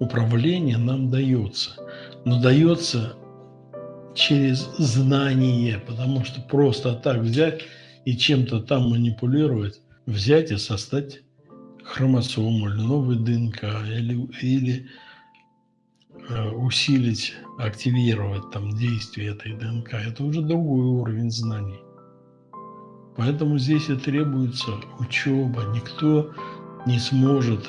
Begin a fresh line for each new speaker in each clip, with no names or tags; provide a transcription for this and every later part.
управления нам дается. Но дается через знание, потому что просто так взять и чем-то там манипулировать, взять и создать хромосому или новый ДНК, или, или э, усилить, активировать там действие этой ДНК, это уже другой уровень знаний. Поэтому здесь и требуется учеба. Никто не сможет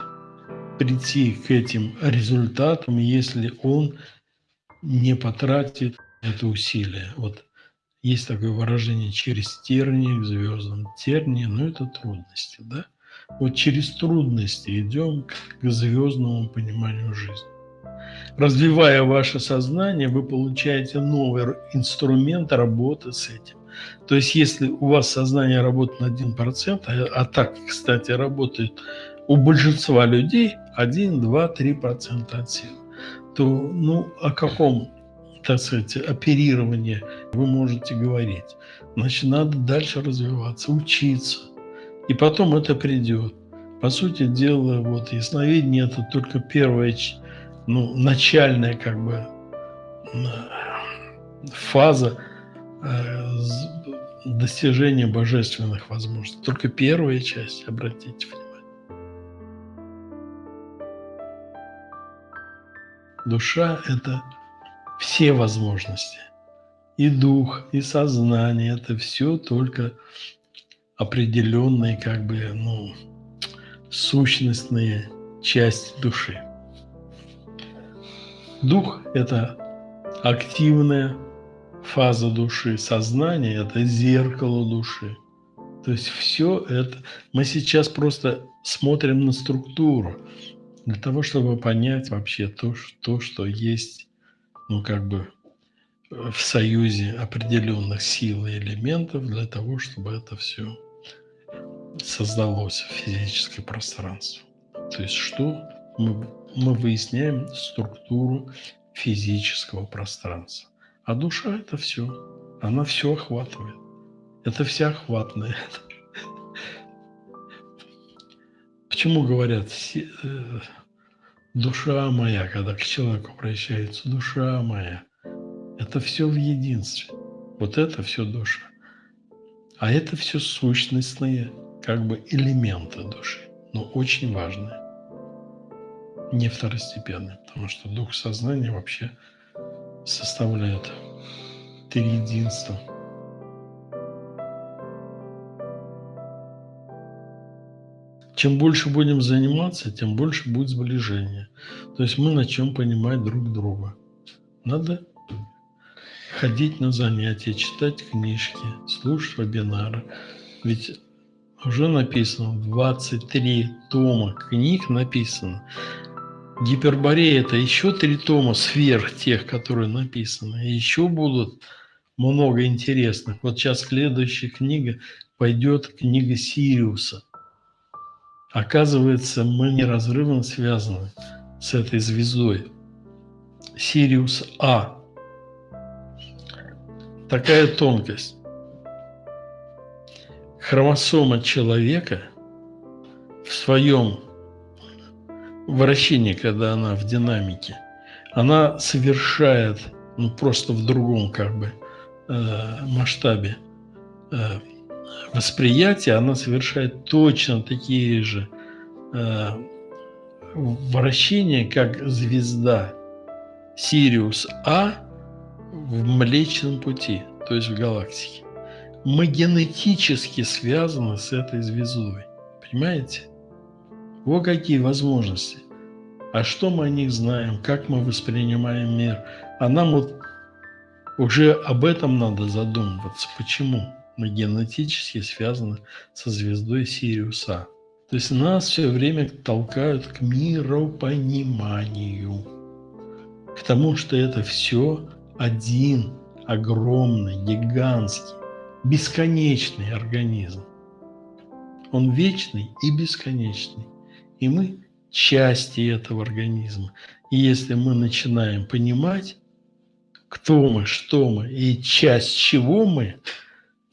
прийти к этим результатам, если он не потратит это усилие. Вот есть такое выражение «через тернии к звездам». Тернии, ну это трудности, да? Вот через трудности идем к звездному пониманию жизни. Развивая ваше сознание, вы получаете новый инструмент работы с этим. То есть, если у вас сознание работает на 1%, а, а так, кстати, работает у большинства людей 1, 2, 3% от сил, то ну, о каком, так сказать, оперировании вы можете говорить? Значит, надо дальше развиваться, учиться. И потом это придет. По сути дела, вот ясновидение – это только первая, ну, начальная как бы фаза э, достижения божественных возможностей. Только первая часть, обратите внимание. Душа – это все возможности. И дух, и сознание – это все только определенные, как бы, ну, сущностные части души. Дух – это активная фаза души, сознание – это зеркало души. То есть все это… Мы сейчас просто смотрим на структуру, для того, чтобы понять вообще то, что, что есть, ну, как бы в союзе определенных сил и элементов для того, чтобы это все создалось в физическое пространство. То есть что мы, мы выясняем структуру физического пространства. А душа – это все. Она все охватывает. Это всеохватное. Почему говорят э, душа моя, когда к человеку обращается, душа моя, это все в единстве. Вот это все душа. А это все сущностные как бы элементы души, но очень важные. Не второстепенные, потому что дух сознания вообще составляет три единства – чем больше будем заниматься, тем больше будет сближение. То есть мы начнем понимать друг друга. Надо ходить на занятия, читать книжки, слушать вебинары. Ведь уже написано 23 тома книг написано. Гиперборея – это еще три тома сверх тех, которые написаны. И еще будут много интересных. Вот сейчас следующая книга пойдет книга Сириуса – Оказывается, мы неразрывно связаны с этой звездой. Сириус А. Такая тонкость. Хромосома человека в своем вращении, когда она в динамике, она совершает, ну просто в другом как бы э, масштабе э, восприятие, она совершает точно такие же э, вращения, как звезда Сириус А в Млечном Пути, то есть в галактике. Мы генетически связаны с этой звездой. Понимаете? Вот какие возможности. А что мы о них знаем, как мы воспринимаем мир. А нам вот уже об этом надо задумываться. Почему? Мы генетически связаны со звездой Сириуса. То есть нас все время толкают к миропониманию, к тому, что это все один огромный, гигантский, бесконечный организм. Он вечный и бесконечный. И мы части этого организма. И если мы начинаем понимать, кто мы, что мы и часть чего мы –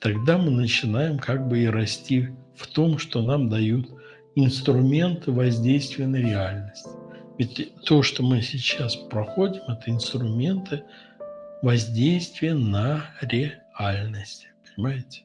тогда мы начинаем как бы и расти в том, что нам дают инструменты воздействия на реальность. Ведь то, что мы сейчас проходим, это инструменты воздействия на реальность. Понимаете?